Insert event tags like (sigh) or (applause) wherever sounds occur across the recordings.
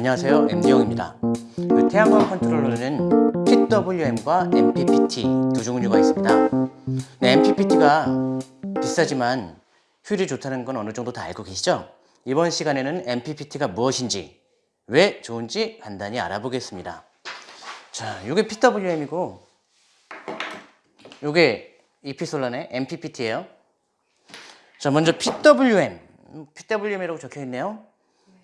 안녕하세요. MD용입니다. 그 태양광 컨트롤러는 PWM과 MPPT 두 종류가 있습니다. 네, MPPT가 비싸지만 효율이 좋다는 건 어느 정도 다 알고 계시죠? 이번 시간에는 MPPT가 무엇인지 왜 좋은지 간단히 알아보겠습니다. 자, 이게 PWM이고 이게 이피솔란의 MPPT예요. 자 먼저 PWM PWM이라고 적혀 있네요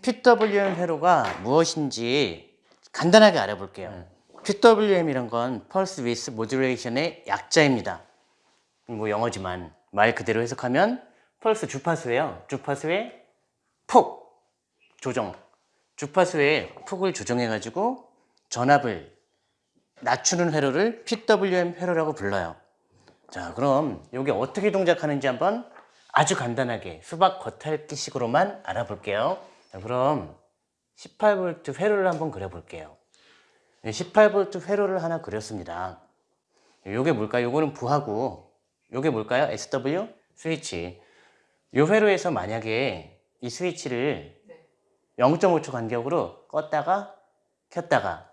PWM 회로가 무엇인지 간단하게 알아볼게요. PWM이란 건 Pulse Width Modulation의 약자입니다. 뭐 영어지만 말 그대로 해석하면 펄스 주파수예요. 주파수의 폭 조정. 주파수의 폭을 조정해 가지고 전압을 낮추는 회로를 PWM 회로라고 불러요. 자 그럼 이게 어떻게 동작하는지 한번 아주 간단하게 수박 겉핥기식으로만 알아볼게요. 자, 그럼 18V 회로를 한번 그려볼게요. 18V 회로를 하나 그렸습니다. 요게 뭘까요? 요거는 부하고 요게 뭘까요? SW 스위치. 요 회로에서 만약에 이 스위치를 0.5초 간격으로 껐다가 켰다가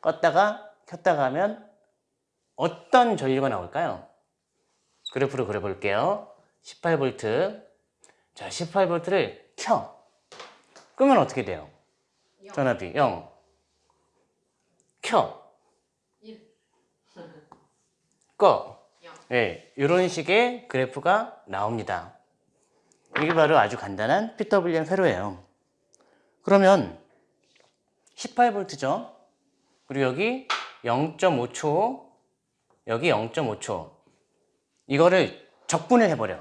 껐다가 켰다가 하면 어떤 전류가 나올까요? 그래프로 그려볼게요. 18V 자 18V를 켜 끄면 어떻게 돼요? 전압이 0켜 꺼. 네, 이런 식의 그래프가 나옵니다. 이게 바로 아주 간단한 PWM 회로예요. 그러면 18V죠. 그리고 여기 0.5초, 여기 0.5초. 이거를 적분을 해버려.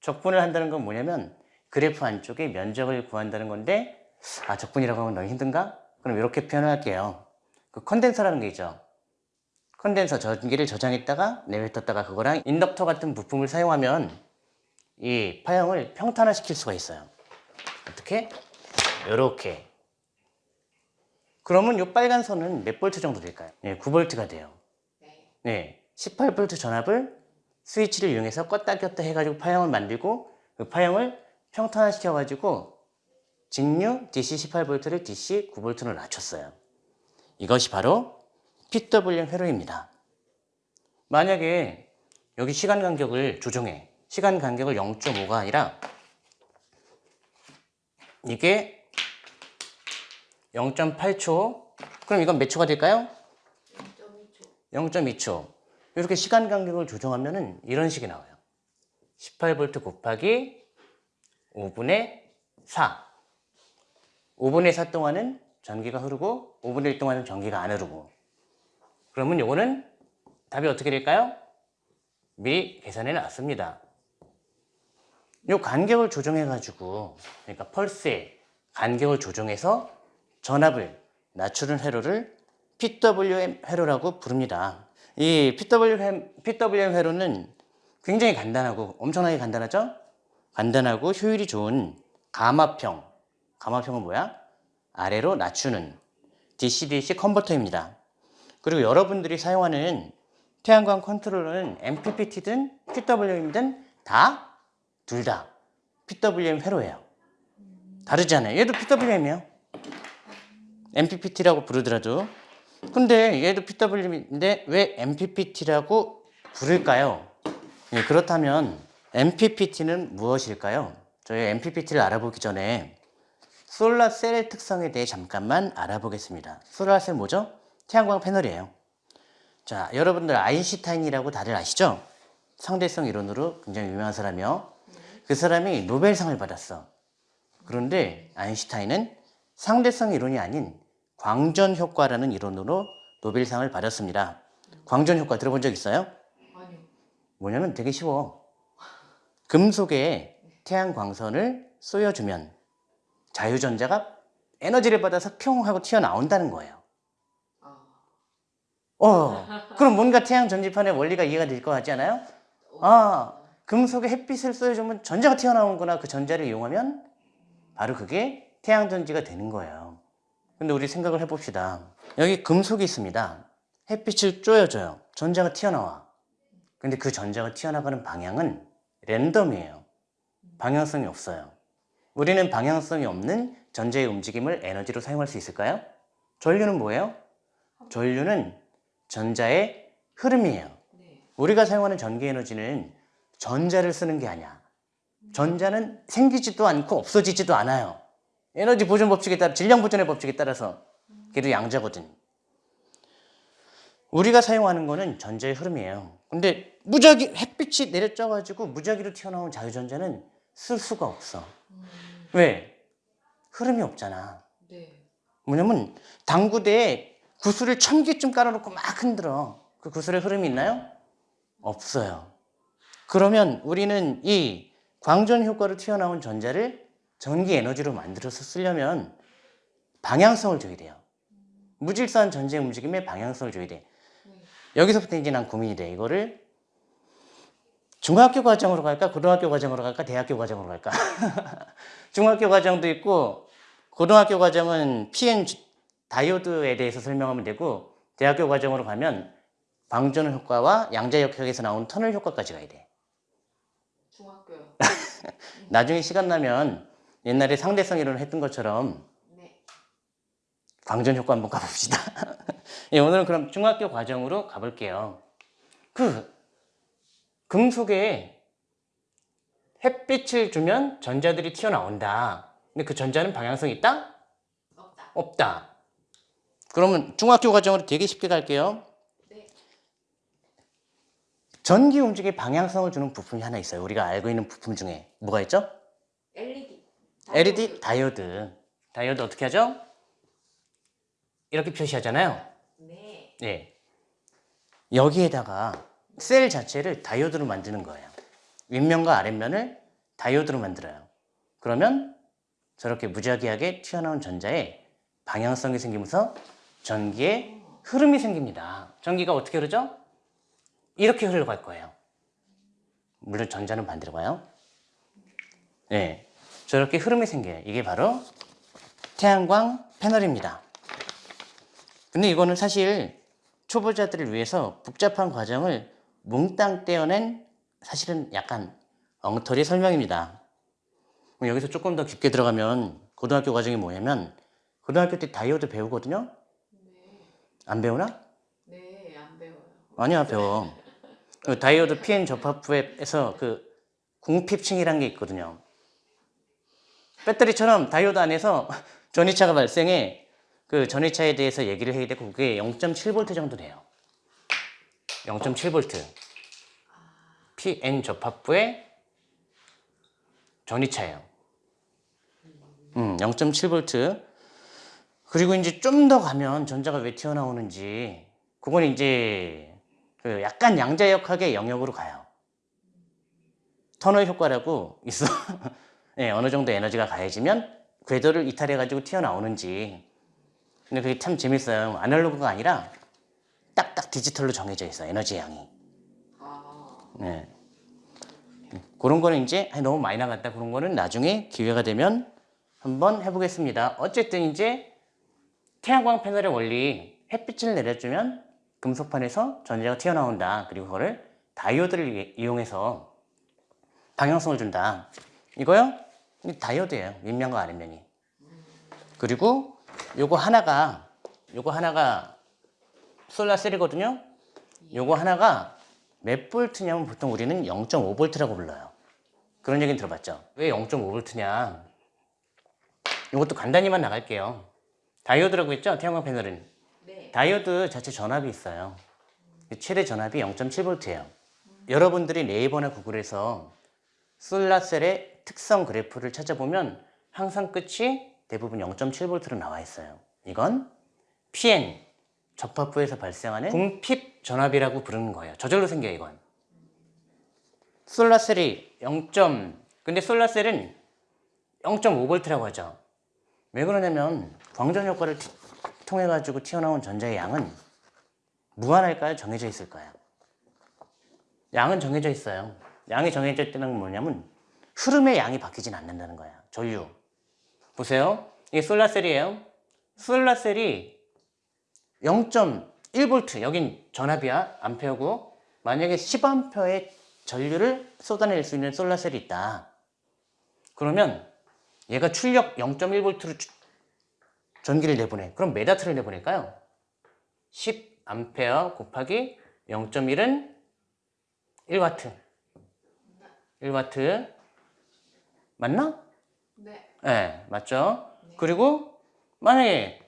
적분을 한다는 건 뭐냐면 그래프 안쪽에 면적을 구한다는 건데 아 적분이라고 하면 너무 힘든가? 그럼 이렇게 표현할게요. 그 컨덴서라는 게 있죠. 컨덴서 전기를 저장했다가 내뱉었다가 그거랑 인덕터 같은 부품을 사용하면 이 파형을 평탄화 시킬 수가 있어요. 어떻게? 이렇게. 그러면 이 빨간 선은 몇 볼트 정도 될까요? 네, 9볼트가 돼요. 네, 18볼트 전압을 스위치를 이용해서 껐다 켰다 해가지고 파형을 만들고 그 파형을 평탄화 시켜가지고 직류 DC 18V를 DC 9V로 낮췄어요. 이것이 바로 PWM 회로입니다. 만약에 여기 시간 간격을 조정해. 시간 간격을 0.5가 아니라 이게 0.8초 그럼 이건 몇 초가 될까요? 0.2초 이렇게 시간 간격을 조정하면 이런 식이 나와요 18V 곱하기 5분의 4 5분의 4 동안은 전기가 흐르고 5분의 1 동안은 전기가 안 흐르고 그러면 요거는 답이 어떻게 될까요? 미리 계산해 놨습니다 요 간격을 조정해 가지고 그러니까 펄스의 간격을 조정해서 전압을 낮추는 회로를 PWM 회로라고 부릅니다 이 PWM, PWM 회로는 굉장히 간단하고 엄청나게 간단하죠? 간단하고 효율이 좋은 가마평. 가마평은 뭐야? 아래로 낮추는 DC-DC 컨버터입니다. 그리고 여러분들이 사용하는 태양광 컨트롤러는 MPPT든 PWM이든 다 둘다 PWM 회로예요. 다르지 않아요? 얘도 PWM이에요. MPPT라고 부르더라도. 근데 얘도 PWM인데 왜 MPPT라고 부를까요? 예, 그렇다면 MPPT는 무엇일까요? 저희 MPPT를 알아보기 전에 솔라셀의 특성에 대해 잠깐만 알아보겠습니다. 솔라셀 뭐죠? 태양광 패널이에요. 자, 여러분들 아인슈타인이라고 다들 아시죠? 상대성 이론으로 굉장히 유명한 사람이요. 그 사람이 노벨상을 받았어. 그런데 아인슈타인은 상대성 이론이 아닌 광전 효과라는 이론으로 노벨상을 받았습니다. 광전 효과 들어본 적 있어요? 아니요. 뭐냐면 되게 쉬워. 금속에 태양광선을 쏘여주면 자유전자가 에너지를 받아서 뿅 하고 튀어나온다는 거예요. 아. 어, 그럼 뭔가 태양 전지판의 원리가 이해가 될 것 같지 않아요? 아, 금속에 햇빛을 쏘여주면 전자가 튀어나오는구나. 그 전자를 이용하면 바로 그게 태양 전지가 되는 거예요. 근데 우리 생각을 해봅시다. 여기 금속이 있습니다. 햇빛을 쪼여줘요. 전자가 튀어나와. 근데 그 전자가 튀어나가는 방향은 랜덤이에요. 방향성이 없어요. 우리는 방향성이 없는 전자의 움직임을 에너지로 사용할 수 있을까요? 전류는 뭐예요? 전류는 전자의 흐름이에요. 네. 우리가 사용하는 전기 에너지는 전자를 쓰는 게 아니야. 전자는 생기지도 않고 없어지지도 않아요. 에너지 보존 법칙에 따라 질량 보존의 법칙에 따라서 걔도 양자거든. 우리가 사용하는 거는 전자의 흐름이에요. 근데 무작위 햇빛이 내려져 가지고 무작위로 튀어나온 자유전자는 쓸 수가 없어. 왜? 흐름이 없잖아. 네. 뭐냐면 당구대에 구슬을 천 개쯤 깔아놓고 막 흔들어. 그 구슬에 흐름이 있나요? 없어요. 그러면 우리는 이 광전 효과로 튀어나온 전자를 전기 에너지로 만들어서 쓰려면 방향성을 줘야 돼요. 무질서한 전자의 움직임에 방향성을 줘야 돼. 네. 여기서부터 이제 난 고민이 돼. 이거를 중학교 과정으로 갈까? 고등학교 과정으로 갈까? 대학교 과정으로 갈까? (laughs) 중학교 과정도 있고 고등학교 과정은 PN 주- 다이오드에 대해서 설명하면 되고 대학교 과정으로 가면 방전 효과와 양자 역학에서 나온 터널 효과까지 가야 돼. 중학교요. (laughs) 나중에 시간 나면 옛날에 상대성 이론을 했던 것처럼 네. 방전 효과 한번 가봅시다. (laughs) 예, 오늘은 그럼 중학교 과정으로 가볼게요. 그 금속에 햇빛을 주면 전자들이 튀어나온다. 근데 그 전자는 방향성이 있다? 없다. 없다. 그러면 중학교 과정으로 되게 쉽게 갈게요. 네. 전기 움직임에 방향성을 주는 부품이 하나 있어요. 우리가 알고 있는 부품 중에 뭐가 있죠? LED. LED 다이오드. 다이오드 어떻게 하죠? 이렇게 표시하잖아요. 네. 네. 여기에다가 셀 자체를 다이오드로 만드는 거예요. 윗면과 아랫면을 다이오드로 만들어요. 그러면 저렇게 무작위하게 튀어나온 전자에 방향성이 생기면서 전기에 흐름이 생깁니다. 전기가 어떻게 흐르죠? 이렇게 흘러갈 거예요. 물론 전자는 반대로 가요. 네. 저렇게 흐름이 생겨요. 이게 바로 태양광 패널입니다. 근데 이거는 사실 초보자들을 위해서 복잡한 과정을 몽땅 떼어낸 사실은 약간 엉터리 설명입니다. 여기서 조금 더 깊게 들어가면 고등학교 과정이 뭐냐면 고등학교 때 다이오드 배우거든요? 네. 안 배우나? 네. 안 배워요. 아니야 배워. 그 다이오드 PN 접합부에서 그 공핍층이라는 게 있거든요. 배터리처럼 다이오드 안에서 전위차가 발생해 그 전위차에 대해서 얘기를 해야 되고 그게 0.7V 정도 돼요. 0.7V. PN 접합부의 전이차예요. 음, 0.7V. 그리고 이제 좀 더 가면 전자가 왜 튀어나오는지 그건 이제 그 약간 양자역학의 영역으로 가요. 터널 효과라고 있어. (laughs) 예, 어느 정도 에너지가 가해지면 궤도를 이탈해가지고 튀어나오는지. 근데 그게 참 재밌어요. 아날로그가 아니라 딱딱 디지털로 정해져 있어, 에너지 양이. 아. 네. 그런 거는 이제 너무 많이 나갔다. 그런 거는 나중에 기회가 되면 한번 해보겠습니다. 어쨌든 이제 태양광 패널의 원리, 햇빛을 내려주면 금속판에서 전자가 튀어나온다. 그리고 그거를 다이오드를 이- 이용해서 방향성을 준다. 이거요? 이 다이오드예요. 윗면과 아랫면이. 그리고 요거 하나가 요거 하나가 솔라셀이거든요. 요거 하나가 몇 볼트냐면 보통 우리는 0.5 볼트라고 불러요. 그런 얘기는 들어봤죠? 왜 0.5 볼트냐? 이것도 간단히만 나갈게요. 다이오드라고 했죠? 태양광 패널은. 네. 다이오드 자체 전압이 있어요. 최대 전압이 0.7V예요. 여러분들이 네이버나 구글에서 솔라셀의 특성 그래프를 찾아보면 항상 끝이 대부분 0.7V로 나와 있어요. 이건 PN, 접합부에서 발생하는 궁핍 전압이라고 부르는 거예요. 저절로 생겨요, 이건. 솔라셀이 0. 근데 솔라셀은 0.5V라고 하죠. 왜 그러냐면 광전 효과를 티- 통해 가지고 튀어나온 전자의 양은 무한할까요? 정해져 있을까요? 양은 정해져 있어요. 양이 정해져 있다는 건 뭐냐면 흐름의 양이 바뀌진 않는다는 거야. 전류. 보세요. 이게 솔라셀이에요. 솔라셀이 0.1V 여긴 전압이야 암페어고 만약에 10A의 전류를 쏟아낼 수 있는 솔라셀이 있다. 그러면 얘가 출력 0.1V로 전기를 내보내. 그럼 몇 와트를 내보낼까요? 10A 곱하기 0.1은 1와트. 1와트. 맞나? 네. 네, 맞죠? 네. 그리고 만약에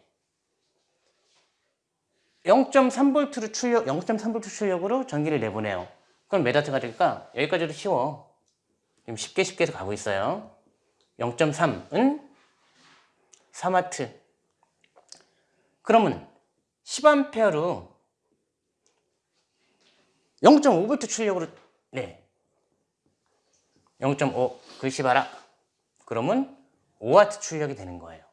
0.3V로 출력, 0.3V 출력으로 전기를 내보내요. 그럼 몇 와트가 될까? 여기까지도 쉬워. 지금 쉽게 쉽게 해서 가고 있어요. 0.3은 3와트. 그러면 10A로 0.5V 출력으로 네. 0.5 글씨 봐라. 그러면 5와트 출력이 되는 거예요.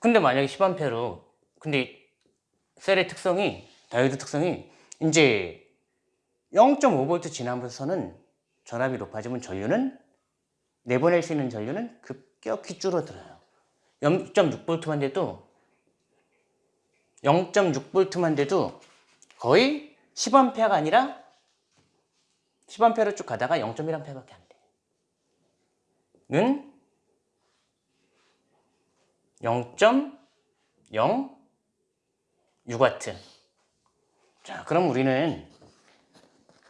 근데 만약에 10A로 근데 이 셀의 특성이 다이오드 특성이 이제 0.5V 지나면서는 전압이 높아지면 전류는 내보낼 수 있는 전류는 급격히 줄어들어요. 0.6V만 돼도 0.6V만 돼도 거의 10A가 아니라 10A로 쭉 가다가 0.1A밖에 안 돼. 는 0.06와트. 자, 그럼 우리는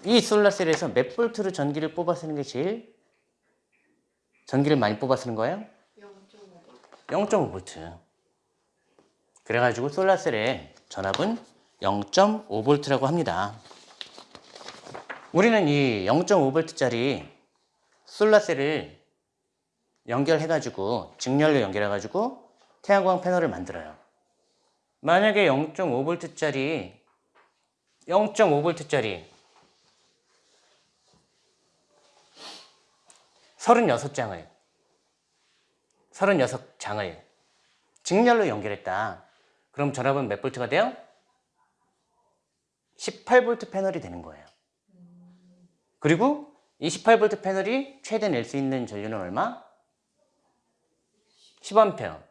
이 솔라셀에서 몇 볼트로 전기를 뽑아 쓰는 게 제일 전기를 많이 뽑아 쓰는 거예요? 0.5V. 0.5V. 그래가지고 솔라셀의 전압은 0.5V라고 합니다. 우리는 이 0.5V짜리 솔라셀을 연결해가지고 직렬로 연결해가지고 태양광 패널을 만들어요. 만약에 0.5V짜리 0.5V짜리 36장을 36장을 직렬로 연결했다. 그럼 전압은 몇 볼트가 돼요? 18V 패널이 되는 거예요. 그리고 이 18V 패널이 최대 낼 수 있는 전류는 얼마? 10A.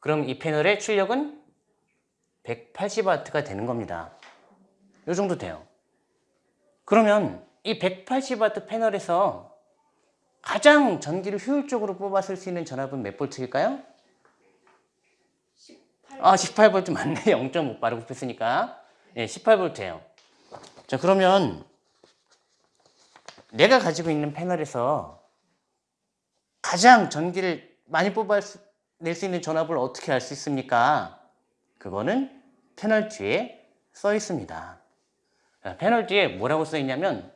그럼 이 패널의 출력은 180W가 되는 겁니다. 이 정도 돼요. 그러면 이 180W 패널에서 가장 전기를 효율적으로 뽑아 쓸 수 있는 전압은 몇 볼트일까요? 18. 아, 18V 맞네. 0.5 빠르고 뺐으니까. 예, 18V예요. 자, 그러면 내가 가지고 있는 패널에서 가장 전기를 많이 뽑아 낼 수 있는 전압을 어떻게 알 수 있습니까? 그거는 패널 뒤에 써 있습니다. 자, 패널 뒤에 뭐라고 써 있냐면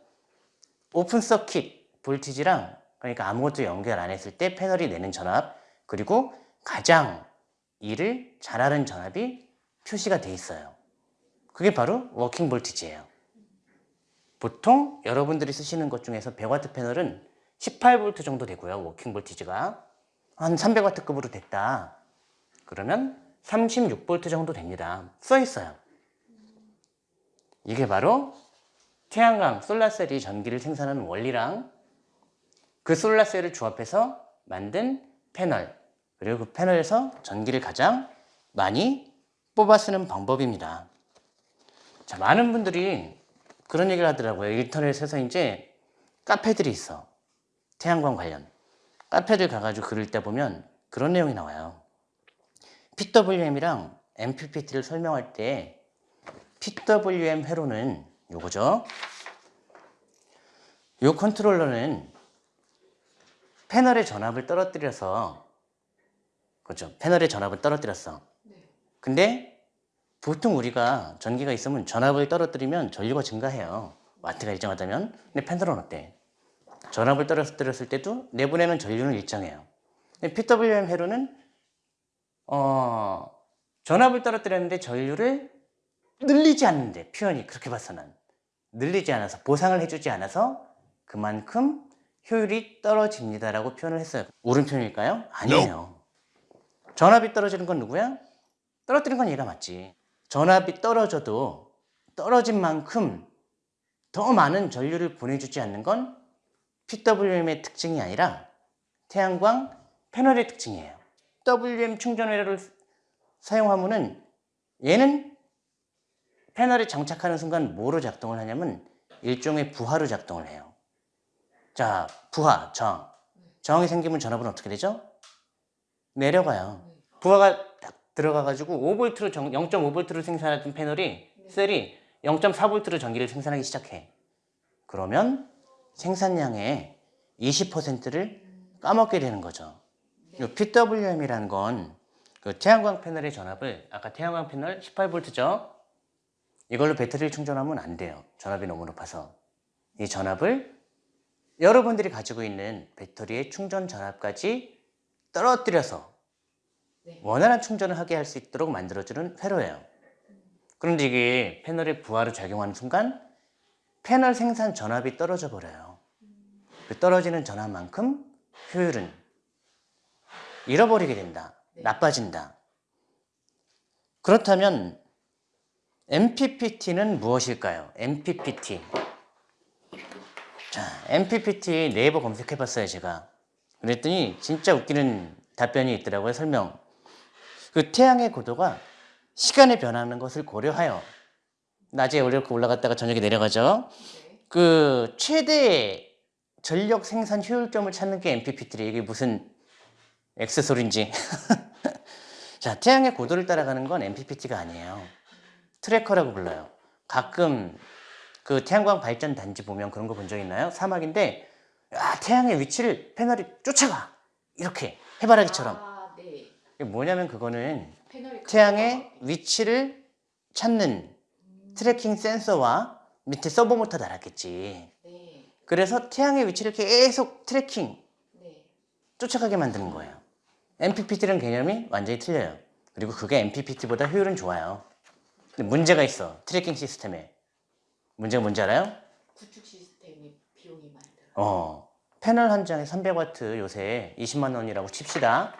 오픈 서킷 볼티지랑 그러니까 아무것도 연결 안 했을 때 패널이 내는 전압 그리고 가장 일을 잘하는 전압이 표시가 돼 있어요. 그게 바로 working voltage예요. 보통 여러분들이 쓰시는 것 중에서 100W 패널은 18V 정도 되고요. working voltage가 한 300W급으로 됐다. 그러면 36V 정도 됩니다. 써 있어요. 이게 바로 태양광 solar cell이 전기를 생산하는 원리랑 그 solar cell을 조합해서 만든 패널 그리고 그 패널에서 전기를 가장 많이 뽑아 쓰는 방법입니다. 자, 많은 분들이 그런 얘기를 하더라고요. 인터넷에서 이제 카페들이 있어. 태양광 관련. 카페들 가가지고 글을 읽다 보면 그런 내용이 나와요. PWM이랑 MPPT를 설명할 때 PWM 회로는 요거죠. 요 컨트롤러는 패널의 전압을 떨어뜨려서 그렇죠. 패널의 전압을 떨어뜨렸어. 네. 근데 보통 우리가 전기가 있으면 전압을 떨어뜨리면 전류가 증가해요. 와트가 일정하다면. 근데 패널은 어때? 전압을 떨어뜨렸을 때도 내보내는 전류는 일정해요. PWM 회로는 어, 전압을 떨어뜨렸는데 전류를 늘리지 않는데 표현이 그렇게 봐서는 늘리지 않아서 보상을 해주지 않아서 그만큼 효율이 떨어집니다라고 표현을 했어요. 옳은 표현일까요? 아니에요. 전압이 떨어지는 건 누구야? 떨어뜨린 건 얘가 맞지. 전압이 떨어져도 떨어진 만큼 더 많은 전류를 보내주지 않는 건 PWM의 특징이 아니라 태양광 패널의 특징이에요. WM 충전 회로를 사용하면은 얘는 패널에 장착하는 순간 뭐로 작동을 하냐면 일종의 부하로 작동을 해요. 자, 부하, 정. 저항이 생기면 전압은 어떻게 되죠? 내려가요. 부하가 딱 들어가가지고 5V로 0.5V로 생산하던 패널이 셀이 0.4V로 전기를 생산하기 시작해. 그러면 생산량의 20%를 까먹게 되는 거죠. 이 PWM이라는 건 그 태양광 패널의 전압을 아까 태양광 패널 18V죠. 이걸로 배터리를 충전하면 안 돼요. 전압이 너무 높아서. 이 전압을 여러분들이 가지고 있는 배터리의 충전 전압까지 떨어뜨려서 네. 원활한 충전을 하게 할 수 있도록 만들어주는 회로예요. 그런데 이게 패널에 부하를 작용하는 순간 패널 생산 전압이 떨어져 버려요. 그 떨어지는 전압만큼 효율은 잃어버리게 된다. 네. 나빠진다. 그렇다면 MPPT는 무엇일까요? MPPT. 자, MPPT 네이버 검색해 봤어요, 제가. 그랬더니 진짜 웃기는 답변이 있더라고요, 설명. 그 태양의 고도가 시간에 변하는 것을 고려하여 낮에 이렇게 올라갔다가 저녁에 내려가죠. 네. 그 최대 전력 생산 효율점을 찾는 게 MPPT래. 이게 무슨 X 소리인지. (laughs) 자, 태양의 고도를 따라가는 건 MPPT가 아니에요. tracker라고 불러요. 가끔 그 태양광 발전 단지 보면 그런 거 본 적 있나요? 사막인데 야, 태양의 위치를 패널이 쫓아가. 이렇게 해바라기처럼. 아, 네. 이게 뭐냐면 그거는 태양의 위치를 찾는 tracking 센서와 밑에 서보 모터 달았겠지. 네. 그래서 태양의 위치를 계속 tracking, 네. 쫓아가게 만드는 거예요. MPPT랑 개념이 완전히 틀려요. 그리고 그게 MPPT보다 효율은 좋아요. 근데 문제가 있어. tracking 시스템에. 문제가 뭔지 알아요? 구축 시스템이 비용이 많이 들어요. 어, 패널 한 장에 300와트 요새 20만 원이라고 칩시다.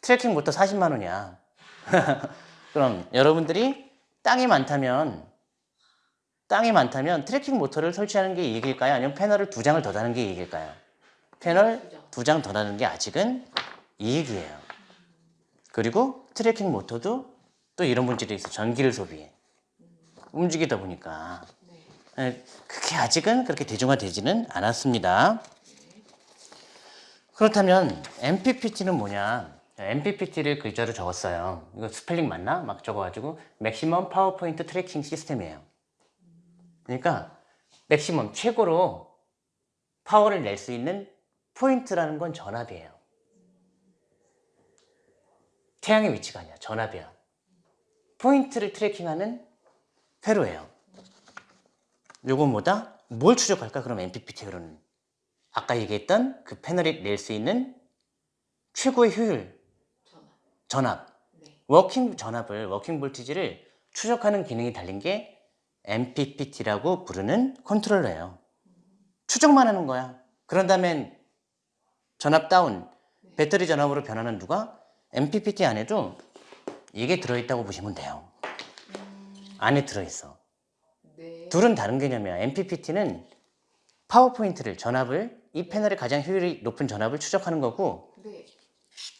tracking 모터 40만 원이야. (laughs) 그럼 여러분들이 땅이 많다면 땅이 많다면 tracking 모터를 설치하는 게 이익일까요? 아니면 패널을 두 장을 더 다는 게 이익일까요? 패널 두 장. 더 다는 게 아직은 이익이에요. 그리고 tracking 모터도 또 이런 문제도 있어. 전기를 소비해. 움직이다 보니까. 네. 에, 그게 아직은 그렇게 대중화되지는 않았습니다. 그렇다면 MPPT는 뭐냐? MPPT를 글자로 적었어요. 이거 스펠링 맞나? 막 적어가지고 maximum power point tracking system이에요. 그러니까 maximum 최고로 파워를 낼 수 있는 포인트라는 건 전압이에요. 태양의 위치가 아니야. 전압이야. 포인트를 tracking하는 회로예요. 요건 뭐다? 뭘 추적할까? 그럼 MPPT 회로는 아까 얘기했던 그 패널이 낼 수 있는 최고의 효율, 전압. 전압, 네. working 전압을 working voltage를 추적하는 기능이 달린 게 MPPT라고 부르는 컨트롤러예요. 추적만 하는 거야. 그런 다음엔 전압 다운, 배터리 전압으로 변환은 누가 MPPT 안에도 이게 들어있다고 보시면 돼요. 안에 들어있어. 네. 둘은 다른 개념이야. MPPT는 파워포인트를 전압을 이 패널의 가장 효율이 높은 전압을 추적하는 거고 네.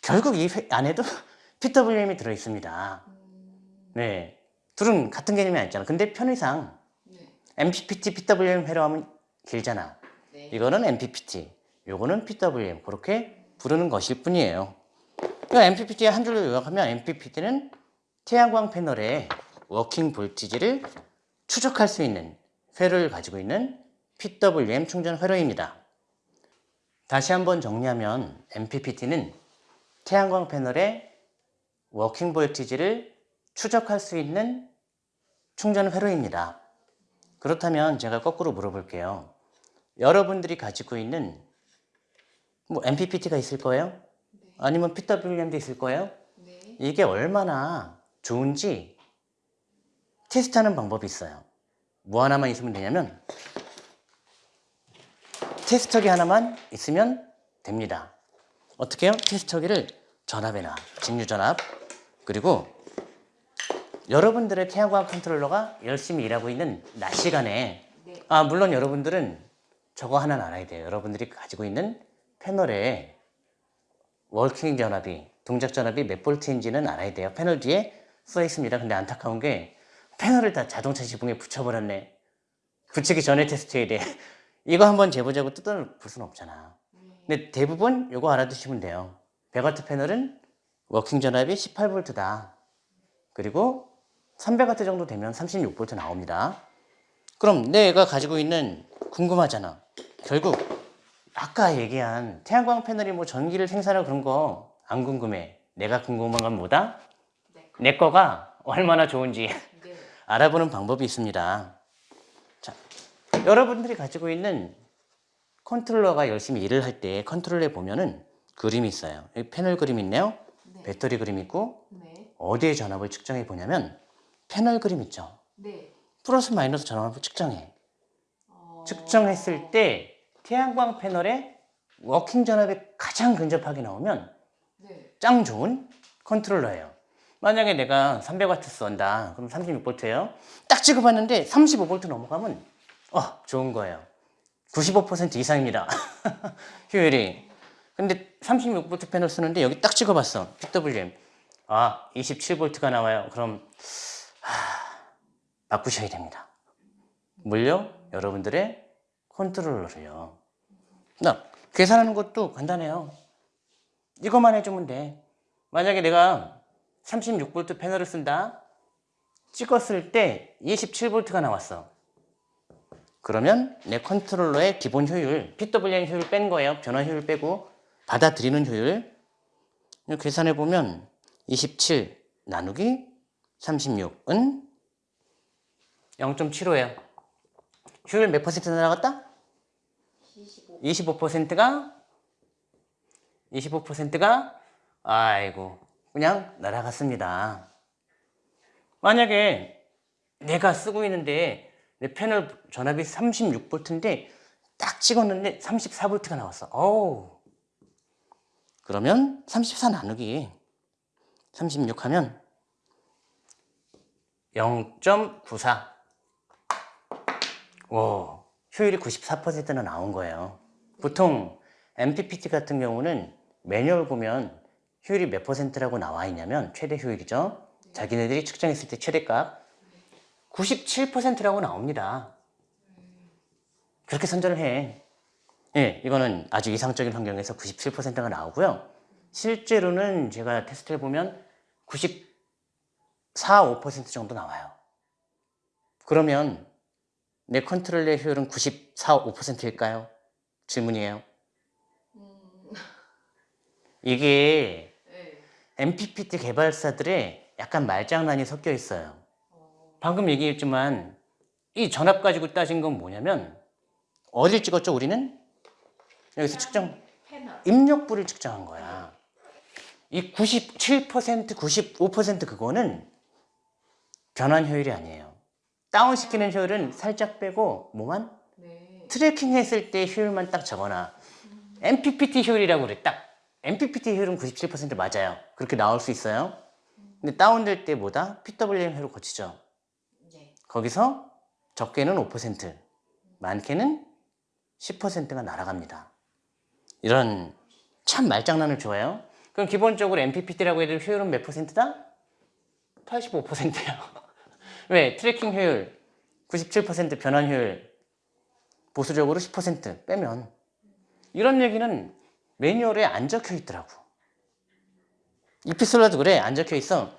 결국 이 회- 안에도 (laughs) PWM이 들어 있습니다. 음, 네. 둘은 같은 개념이 아니잖아. 근데 편의상 네. MPPT, PWM 회로하면 길잖아. 네. 이거는 MPPT, 요거는 PWM 그렇게 부르는 것일 뿐이에요. 그러니까 MPPT의 한 줄로 요약하면 MPPT는 태양광 패널의 working voltage를 추적할 수 있는 회로를 가지고 있는 PWM 충전 회로입니다. 다시 한번 정리하면 MPPT는 태양광 패널의 working voltage를 추적할 수 있는 충전 회로입니다. 그렇다면 제가 거꾸로 물어볼게요. 여러분들이 가지고 있는 뭐 MPPT가 있을 거예요? 아니면 PWM도 있을 거예요? 네. 이게 얼마나 좋은지 테스트하는 방법이 있어요. 뭐 하나만 있으면 되냐면 테스터기 하나만 있으면 됩니다. 어떻게 해요? 테스터기를 전압에나 직류 전압 그리고 여러분들의 태양광 컨트롤러가 열심히 일하고 있는 낮 시간에 네. 아 물론 여러분들은 저거 하나는 알아야 돼요. 여러분들이 가지고 있는 패널에 working 전압이 동작 전압이 몇 볼트인지는 알아야 돼요. 패널 뒤에 써 있습니다. 근데 안타까운 게 패널을 다 자동차 지붕에 붙여버렸네. 붙이기 전에 테스트해야 돼. (laughs) 이거 한번 재보자고 뜯어볼 수는 없잖아. 네. 근데 대부분 요거 알아두시면 돼요. 100W 패널은 working 전압이 18V다. 그리고 300W 정도 되면 36V 나옵니다. 그럼 내가 가지고 있는 궁금하잖아. 결국 아까 얘기한 태양광 패널이 뭐 전기를 생산하고 그런 거 안 궁금해. 내가 궁금한 건 뭐다? 네. 내 거가 얼마나 좋은지 네. 알아보는 방법이 있습니다. 자, 여러분들이 가지고 있는 컨트롤러가 열심히 일을 할 때 컨트롤러에 보면은 그림이 있어요. 여기 패널 그림 있네요. 네. 배터리 그림 있고 네. 어디에 전압을 측정해 보냐면 패널 그림 있죠. 네. 플러스 마이너스 전압을 측정해. 어... 측정했을 때 태양광 패널에 working 전압에 가장 근접하게 나오면 네. 짱 좋은 컨트롤러예요. 만약에 내가 300W 쏜다. 그럼 36V예요. 딱 찍어봤는데 35V 넘어가면 어 좋은 거예요. 95% 이상입니다. (laughs) 효율이. 근데 36V 패널 쓰는데 여기 딱 찍어봤어. PWM. 아 27V가 나와요. 그럼 하, 바꾸셔야 됩니다. 물려 여러분들의 컨트롤러를요. 나 계산하는 것도 간단해요. 이것만 해주면 돼. 만약에 내가 36V 패널을 쓴다. 찍었을 때 27V가 나왔어. 그러면 내 컨트롤러의 기본 효율, PWM 효율 뺀 거예요. 변환 효율 빼고 받아들이는 효율. 이거 계산해 보면 27 나누기 36은 0.75예요. 효율 몇 퍼센트 날아갔다? 25. 25%가 25%가 아이고 그냥 날아갔습니다. 만약에 내가 쓰고 있는데 내 패널 전압이 36V인데 딱 찍었는데 34V가 나왔어. 어우. 그러면 34 나누기 36 하면 0.94. 오, 효율이 94%나 나온 거예요. 보통 MPPT 같은 경우는 매뉴얼 보면 효율이 몇 퍼센트라고 나와 있냐면 최대 효율이죠. 자기네들이 측정했을 때 최대값 97%라고 나옵니다. 그렇게 선전을 해. 예, 이거는 아주 이상적인 환경에서 97%가 나오고요. 실제로는 제가 테스트해 보면 94, 5% 정도 나와요. 그러면 내 컨트롤의 효율은 94, 5%일까요? 질문이에요. 음... 이게 네. MPPT 개발사들의 약간 말장난이 섞여 있어요. 어... 방금 얘기했지만 이 전압 가지고 따진 건 뭐냐면 어딜 찍었죠 우리는? 여기서 측정 패널. 입력부를 측정한 거야. 이 97%, 95% 그거는 변환 효율이 아니에요. 다운시키는 효율은 살짝 빼고 뭐만? 네. tracking 했을 때 효율만 딱 적어놔. MPPT 효율이라고 그래. 딱. MPPT 효율은 97% 맞아요. 그렇게 나올 수 있어요. 근데 다운될 때 뭐다? PWM 효율 거치죠. 네. 거기서 적게는 5%, 많게는 10%가 날아갑니다. 이런 참 말장난을 좋아해요. 그럼 기본적으로 MPPT라고 해도 효율은 몇 퍼센트다? 85%예요. 왜? tracking 효율 97% 변환 효율 보수적으로 10% 빼면 이런 얘기는 매뉴얼에 안 적혀 있더라고. EPsolar도 그래 안 적혀 있어.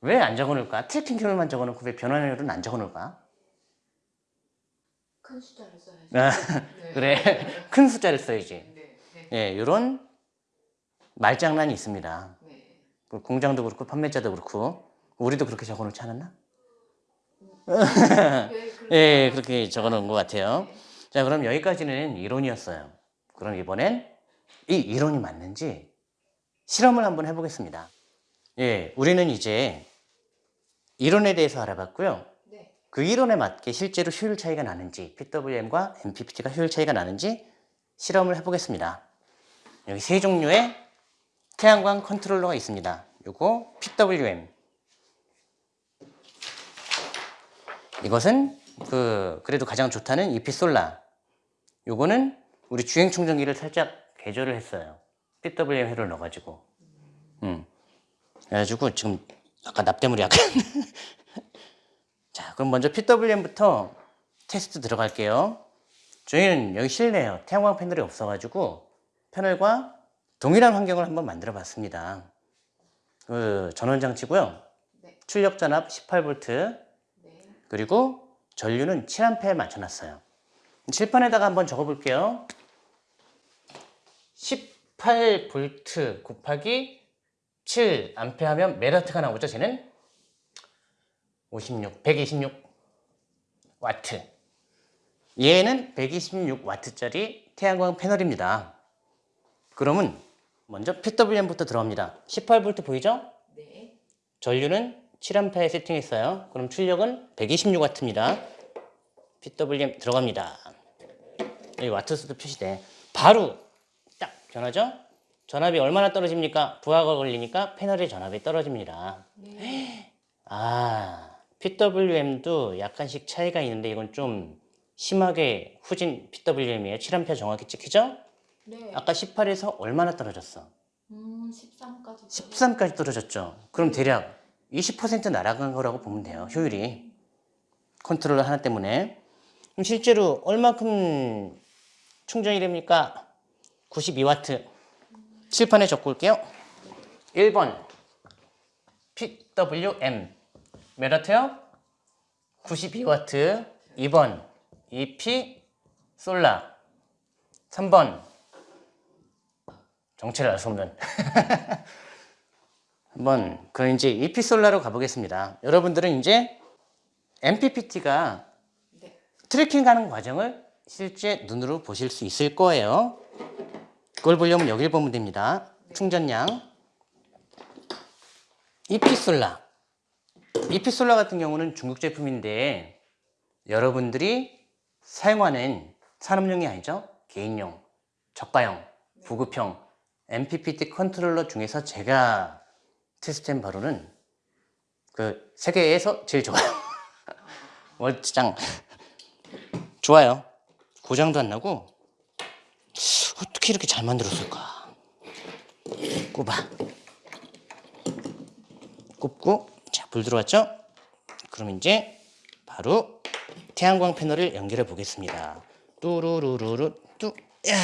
왜 안 적어놓을까? tracking 효율만 적어놓고 왜 변환 효율은 안 적어놓을까? 큰 숫자를 써야죠. 아, 네. (laughs) 그래 큰 숫자를 써야지. 네. 네. 예, 이런 말장난이 있습니다. 네. 그 공장도 그렇고 판매자도 그렇고 우리도 그렇게 적어놓지 않았나? 네, (laughs) 예, 그렇게 적어놓은 것 같아요. 네. 자, 그럼 여기까지는 이론이었어요. 그럼 이번엔 이 이론이 맞는지 실험을 한번 해보겠습니다. 예, 우리는 이제 이론에 대해서 알아봤고요. 네. 그 이론에 맞게 실제로 효율 차이가 나는지, PWM과 MPPT가 효율 차이가 나는지 실험을 해보겠습니다. 여기 세 종류의 태양광 컨트롤러가 있습니다. 요거 PWM. 이것은 그 그래도 가장 좋다는 이피솔라. 요거는 우리 주행 충전기를 살짝 개조를 했어요. PWM 회로를 넣어가지고. 음. 그래가지고 지금 아까 납땜물이 약간. (laughs) 자, 그럼 먼저 PWM부터 테스트 들어갈게요. 저희는 여기 실내예요. 태양광 패널이 없어가지고 패널과 동일한 환경을 한번 만들어 봤습니다. 그 전원 장치고요. 네. 출력 전압 18V 네. 그리고 전류는 7A에 맞춰놨어요. 칠판에다가 한번 적어볼게요. 18V 곱하기 7A 하면 몇 와트가 나오죠? 쟤는 56, 126 와트. 얘는 126 와트짜리 태양광 패널입니다. 그러면 먼저 PWM부터 들어갑니다. 18V 보이죠? 네. 전류는 7A에 세팅했어요. 그럼 출력은 126W입니다. PWM 들어갑니다. 여기 와트수도 표시돼. 바로 딱 변하죠? 전압이 얼마나 떨어집니까? 부하가 걸리니까 패널의 전압이 떨어집니다. 네. 아, PWM도 약간씩 차이가 있는데 이건 좀 심하게 후진 PWM이에요. 7A 정확히 찍히죠? 네. 아까 18에서 얼마나 떨어졌어? 음, 13까지. 13까지 떨어졌죠. 그럼 대략 20% 날아간 거라고 보면 돼요. 효율이. 컨트롤러 하나 때문에. 그럼 실제로 얼마큼 충전이 됩니까? 92와트. 칠판에 적고 올게요. 1번 PWM 몇 와트요? 92와트. 2번 EP 솔라. 3번 정체를 알 수 없는 한번 그럼 이제 이피솔라로 가보겠습니다. 여러분들은 이제 MPPT가 네. 트래킹하는 과정을 실제 눈으로 보실 수 있을 거예요. 그걸 보려면 여길 보면 됩니다. 충전량 EPsolar EPsolar 같은 경우는 중국 제품인데 여러분들이 사용하는 산업용이 아니죠. 개인용, 저가형, 보급형 MPPT 컨트롤러 중에서 제가 테스트한 바로는 그 세계에서 제일 좋아요. (laughs) 월장 좋아요. 고장도 안 나고 어떻게 이렇게 잘 만들었을까? 꼽아. 꼽고 자 불 들어왔죠? 그럼 이제 바로 태양광 패널을 연결해 보겠습니다. 뚜루루루루 뚜. 야.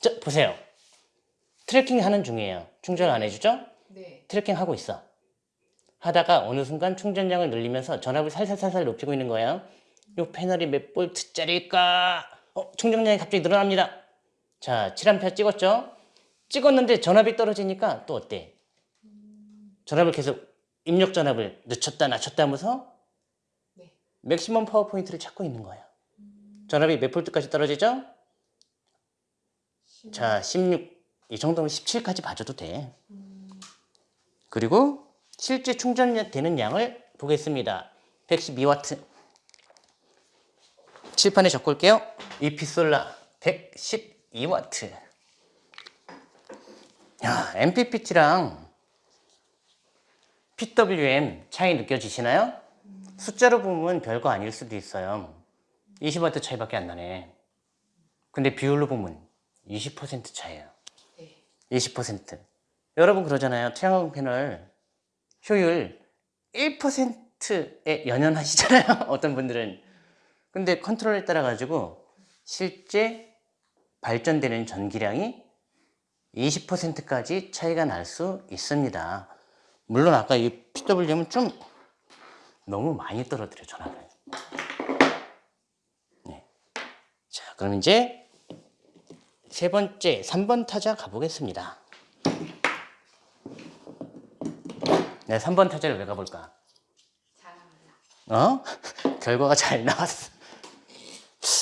자 보세요. tracking 하는 중이에요. 충전 안 해주죠? 네. tracking 하고 있어. 하다가 어느 순간 충전량을 늘리면서 전압을 살살살살 높이고 있는 거예요. 이 패널이 몇 볼트짜리일까? 어, 충전량이 갑자기 늘어납니다. 자, 7A 찍었죠? 찍었는데 전압이 떨어지니까 또 어때? 전압을 계속 입력 전압을 높였다 낮췄다 하면서 네. maximum power point를 찾고 있는 거예요. 전압이 몇 볼트까지 떨어지죠? 자, 16. 이 정도면 17까지 봐줘도 돼. 그리고 실제 충전되는 양을 보겠습니다. 112와트. 칠판에 적고 올게요. 이피솔라 112와트. 야, MPPT랑 PWM 차이 느껴지시나요? 숫자로 보면 별거 아닐 수도 있어요. 20와트 차이밖에 안 나네. 근데 비율로 보면 20% 차이예요. 네. 20%. 여러분 그러잖아요. 태양광 패널 효율 1%에 연연하시잖아요. (laughs) 어떤 분들은. 근데 컨트롤에 따라 가지고 실제 발전되는 전기량이 20%까지 차이가 날 수 있습니다. 물론 아까 이 PWM은 좀 너무 많이 떨어뜨려 전압을. 네. 자, 그럼 이제 세 번째, 3번 타자 가보겠습니다. 네, 3번 타자를 왜 가볼까? 어? (laughs) 결과가 잘 나왔어.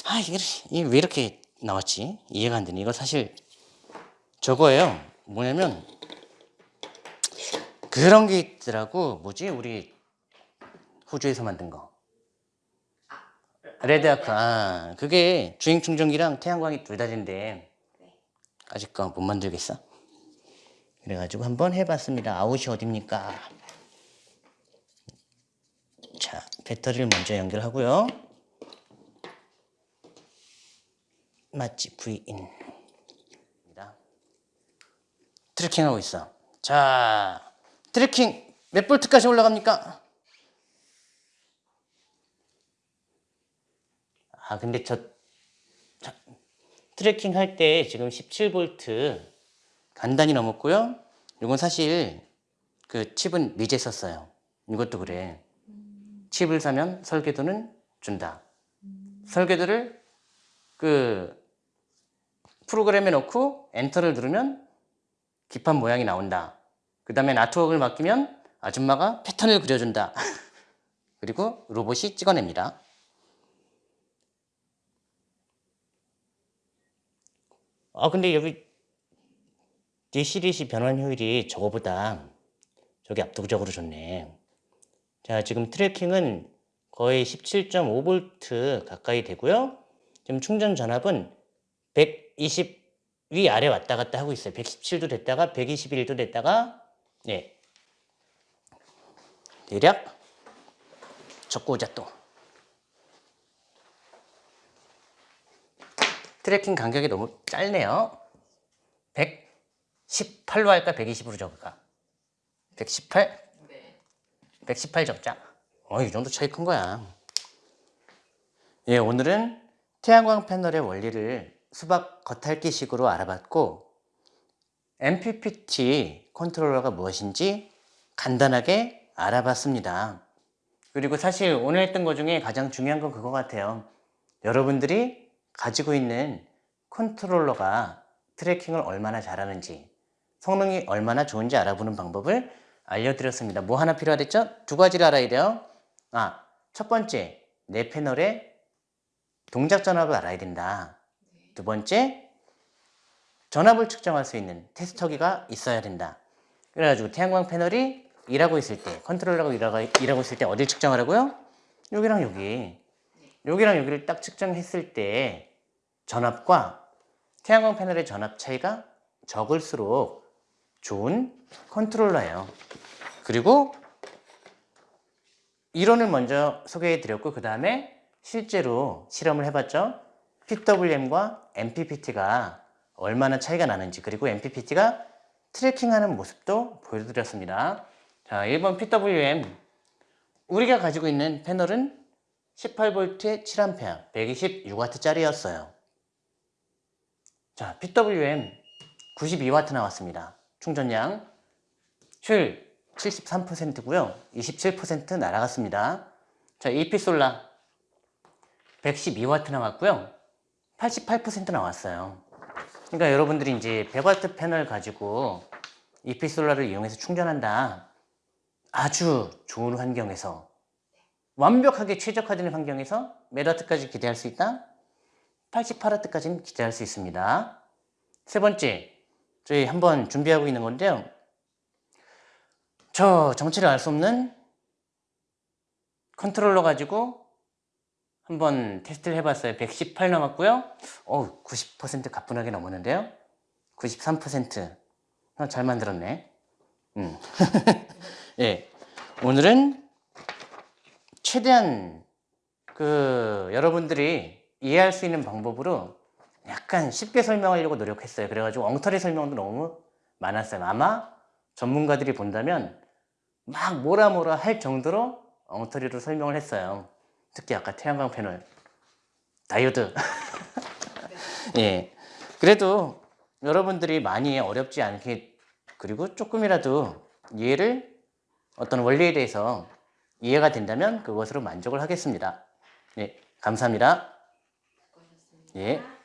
아, 이게, 이게 왜 이렇게 나왔지? 이해가 안 되네. 이거 사실 저거예요. 뭐냐면, 그런 게 있더라고. 뭐지? 우리 호주에서 만든 거. REDARC. 아, 그게 주행 충전기랑 태양광이 둘다 된대. 네. 아직 거 못 만들겠어? 그래가지고 한번 해봤습니다. 아웃이 어딥니까? 자, 배터리를 먼저 연결하고요. 맞지? V in. tracking하고 있어. 자, tracking 몇 볼트까지 올라갑니까? 아, 근데 저 tracking 할 때 지금 17V 간단히 넘었고요. 이건 사실 그 칩은 미제 썼어요. 이것도 그래. 칩을 사면 설계도는 준다. 설계도를 그 프로그램에 넣고 엔터를 누르면 기판 모양이 나온다. 그 다음에 artwork을 맡기면 아줌마가 패턴을 그려준다. (laughs) 그리고 로봇이 찍어냅니다. 아 근데 여기 디시리시 변환 효율이 저거보다 저기 압도적으로 좋네. 자 지금 tracking은 거의 17.5V 가까이 되고요. 지금 충전 전압은 120 위 아래 왔다 갔다 하고 있어요. 117도 됐다가 121도 됐다가 네 대략 적고 오자 또 tracking 간격이 너무 짧네요. 118로 할까 120으로 적을까? 118? 네. 118 적자. 어, 이 정도 차이 큰 거야. 예, 오늘은 태양광 패널의 원리를 수박 겉핥기 식으로 알아봤고 MPPT 컨트롤러가 무엇인지 간단하게 알아봤습니다. 그리고 사실 오늘 했던 것 중에 가장 중요한 건 그거 같아요. 여러분들이 가지고 있는 컨트롤러가 tracking을 얼마나 잘하는지 성능이 얼마나 좋은지 알아보는 방법을 알려드렸습니다. 뭐 하나 필요하댔죠? 두 가지를 알아야 돼요. 아, 첫 번째, 내 패널의 동작 전압을 알아야 된다. 두 번째, 전압을 측정할 수 있는 테스터기가 있어야 된다. 그래가지고 태양광 패널이 일하고 있을 때, 컨트롤러가 일하고, 일하고 있을 때 어딜 측정하라고요? 여기랑 여기. 여기랑 여기를 딱 측정했을 때 전압과 태양광 패널의 전압 차이가 적을수록 좋은 컨트롤러예요. 그리고 이론을 먼저 소개해 드렸고 그 다음에 실제로 실험을 해봤죠. PWM과 MPPT가 얼마나 차이가 나는지 그리고 MPPT가 트래킹하는 모습도 보여드렸습니다. 자, 1번 PWM 우리가 가지고 있는 패널은 18V에 7A, 126W짜리였어요. 자, PWM 92W 나왔습니다. 충전량 효율 73%고요. 27% 날아갔습니다. 자, EP솔라 112W 나왔고요. 88% 나왔어요. 그러니까 여러분들이 이제 100W 패널 가지고 EP솔라를 이용해서 충전한다. 아주 좋은 환경에서 완벽하게 최적화되는 환경에서 몇 와트까지 기대할 수 있다? 88와트까지는 기대할 수 있습니다. 세 번째, 저희 한번 준비하고 있는 건데요. 저 정체를 알 수 없는 컨트롤러 가지고 한번 테스트를 해봤어요. 118 남았고요. 어, 90% 가뿐하게 넘었는데요. 93%. 어, 잘 만들었네. 음. (laughs) 예. 오늘은 최대한 그 여러분들이 이해할 수 있는 방법으로 약간 쉽게 설명하려고 노력했어요. 그래가지고 엉터리 설명도 너무 많았어요. 아마 전문가들이 본다면 막 뭐라 뭐라 할 정도로 엉터리로 설명을 했어요. 특히 아까 태양광 패널, 다이오드. (laughs) 예. 그래도 여러분들이 많이 어렵지 않게 그리고 조금이라도 이해를 어떤 원리에 대해서 이해가 된다면 그것으로 만족을 하겠습니다. 예. 감사합니다. 예.